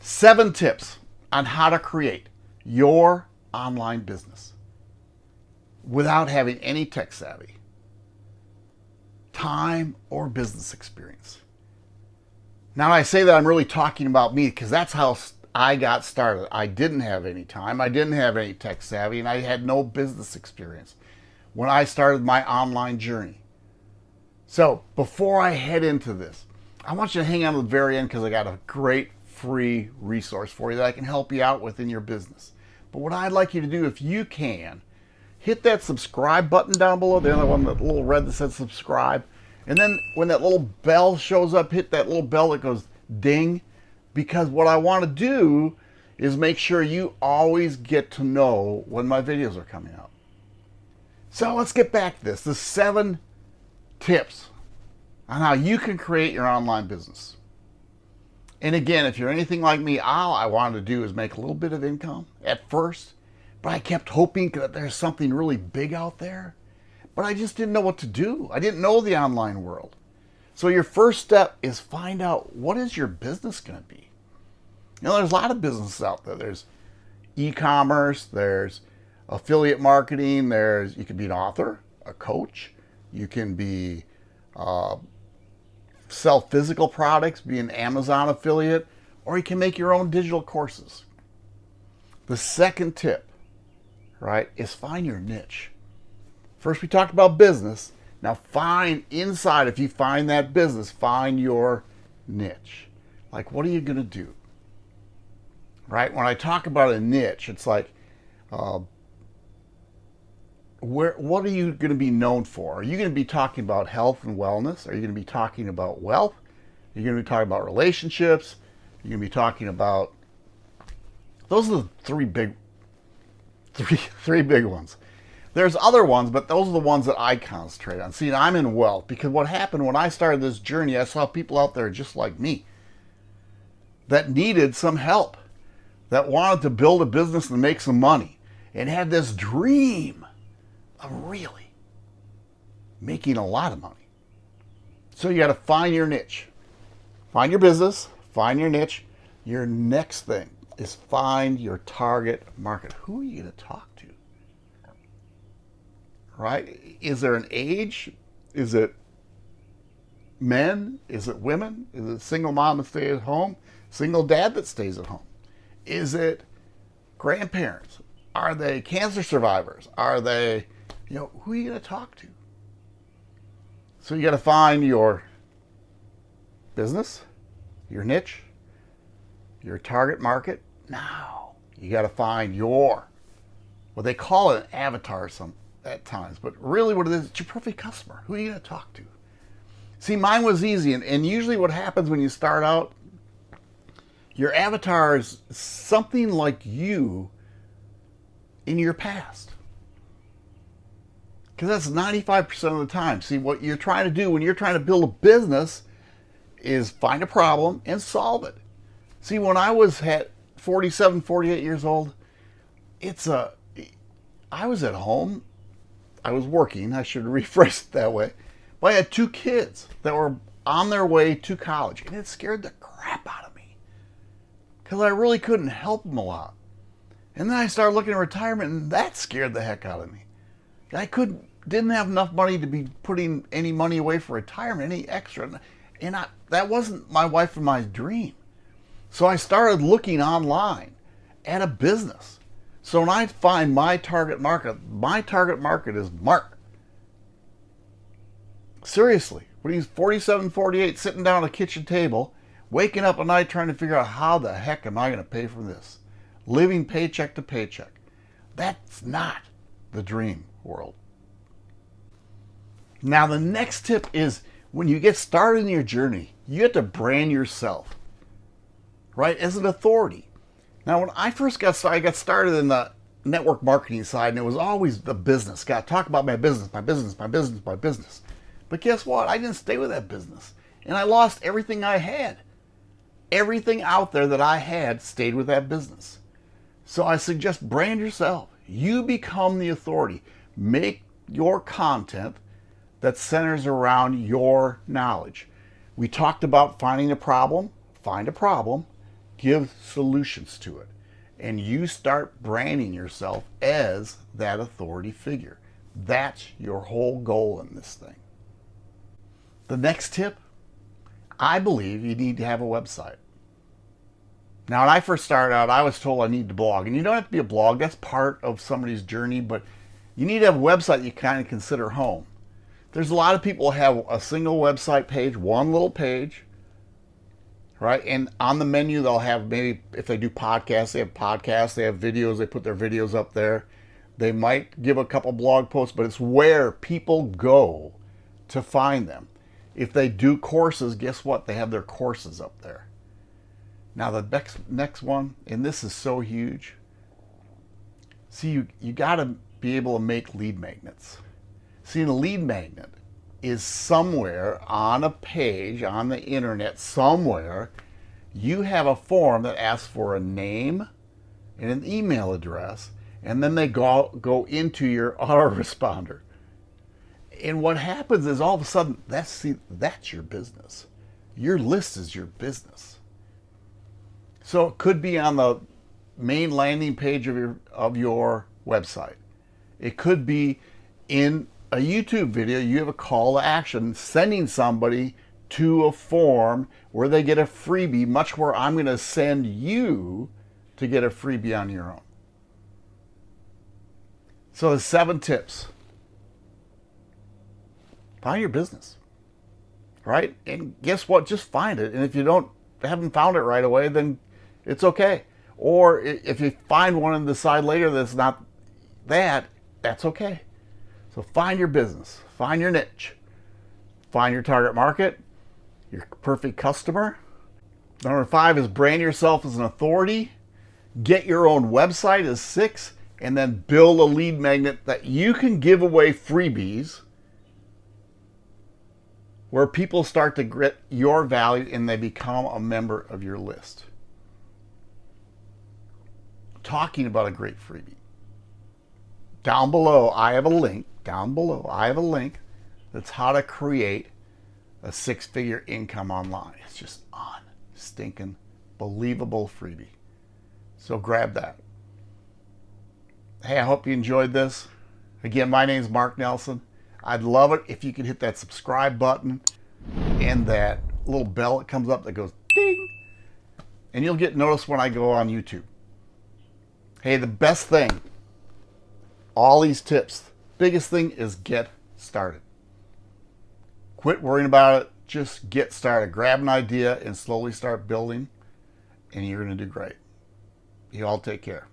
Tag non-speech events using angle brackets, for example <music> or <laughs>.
Seven tips on how to create your online business without having any tech savvy, time, or business experience. Now, I say that I'm really talking about me because that's how I got started. I didn't have any time, I didn't have any tech savvy, and I had no business experience when I started my online journey. So, before I head into this, I want you to hang on to the very end because I got a great free resource for you that I can help you out with in your business. But what I'd like you to do, if you can, hit that subscribe button down below, the other one, that little red that says subscribe. And then when that little bell shows up, hit that little bell that goes ding. Because what I want to do is make sure you always get to know when my videos are coming out. So let's get back to this. The seven tips on how you can create your online business. And again, if you're anything like me, all I wanted to do is make a little bit of income at first, but I kept hoping that there's something really big out there, but I just didn't know what to do. I didn't know the online world. So your first step is find out what is your business going to be. You know, there's a lot of businesses out there. There's e-commerce, there's affiliate marketing, there's you can be an author, a coach, you can be uh, sell physical products, be an Amazon affiliate, or you can make your own digital courses. The second tip, right, is find your niche. First, we talked about business. Now, find inside, if you find that business, find your niche. Like, what are you going to do? Right? When I talk about a niche, it's like, uh, where what are you going to be known for? Are you going to be talking about health and wellness? Are you going to be talking about wealth? Are you going to be talking about relationships? Are you going to be talking about those are the three big <laughs> three three big ones. There's other ones, but those are the ones that I concentrate on. See, I'm in wealth because what happened when I started this journey, I saw people out there just like me that needed some help, that wanted to build a business and make some money, and had this dream really making a lot of money. So you got to find your niche. Find your business, find your niche. Your next thing is find your target market. Who are you going to talk to? Right? Is there an age? Is it men? Is it women? Is it single mom that stays at home? Single dad that stays at home? Is it grandparents? Are they cancer survivors? Are they you know, who are you going to talk to? So you got to find your business, your niche, your target market. Now you got to find your, what they call it an avatar some at times, but really what it is, it's your perfect customer. Who are you going to talk to? See, mine was easy, and, and usually what happens when you start out, your avatar is something like you in your past. Because that's 95% of the time. See, what you're trying to do when you're trying to build a business is find a problem and solve it. See, when I was at 47, 48 years old, it's a, I was at home. I was working. I should <laughs> rephrase it that way. But I had two kids that were on their way to college, and it scared the crap out of me because I really couldn't help them a lot. And then I started looking at retirement, and that scared the heck out of me. I couldn't didn't have enough money to be putting any money away for retirement, any extra. And I, that wasn't my wife and my dream. So I started looking online at a business. So when I find my target market, my target market is Mark. Seriously, when he's 47, 48, sitting down at a kitchen table, waking up at night trying to figure out how the heck am I going to pay for this? Living paycheck to paycheck. That's not the dream world. Now, the next tip is when you get started in your journey, you have to brand yourself, right, as an authority. Now, when I first got started, I got started in the network marketing side, and it was always the business. Got to talk about my business, my business, my business, my business. But guess what? I didn't stay with that business, and I lost everything I had. Everything out there that I had stayed with that business. So I suggest brand yourself. You become the authority. Make your content that centers around your knowledge. We talked about finding a problem, find a problem, give solutions to it. And you start branding yourself as that authority figure. That's your whole goal in this thing. The next tip, I believe you need to have a website. Now, when I first started out, I was told I need to blog. And you don't have to be a blog. That's part of somebody's journey. But you need to have a website you kind of consider home. There's a lot of people have a single website page, one little page, right? And on the menu, they'll have maybe, if they do podcasts, they have podcasts, they have videos, they put their videos up there. They might give a couple blog posts, but it's where people go to find them. If they do courses, guess what? They have their courses up there. Now the next next one, and this is so huge. See, you, you got to be able to make lead magnets. See, a lead magnet is somewhere on a page on the internet, somewhere, you have a form that asks for a name and an email address, and then they go, go into your <laughs> autoresponder. And what happens is all of a sudden, that's, see, that's your business. Your list is your business. So it could be on the main landing page of your, of your website. It could be in a YouTube video, you have a call to action sending somebody to a form where they get a freebie, much where I'm going to send you to get a freebie on your own. So the seven tips. Find your business, right? And guess what? Just find it. And if you don't haven't found it right away, then it's okay. Or if you find one and decide later that's not that, that's okay. So find your business, find your niche, find your target market, your perfect customer. Number five is brand yourself as an authority. Get your own website as six, and then build a lead magnet that you can give away freebies where people start to get your value and they become a member of your list. Talking about a great freebie. Down below, I have a link down below, I have a link that's how to create a six-figure income online. It's just on stinking believable freebie. So grab that. Hey, I hope you enjoyed this. Again, my name is Mark Nelson. I'd love it if you could hit that subscribe button and that little bell that comes up that goes ding, and you'll get noticed when I go on YouTube. Hey, the best thing, all these tips, biggest thing is get started. Quit worrying about it. Just get started. Grab an idea and slowly start building, and you're going to do great. You all take care.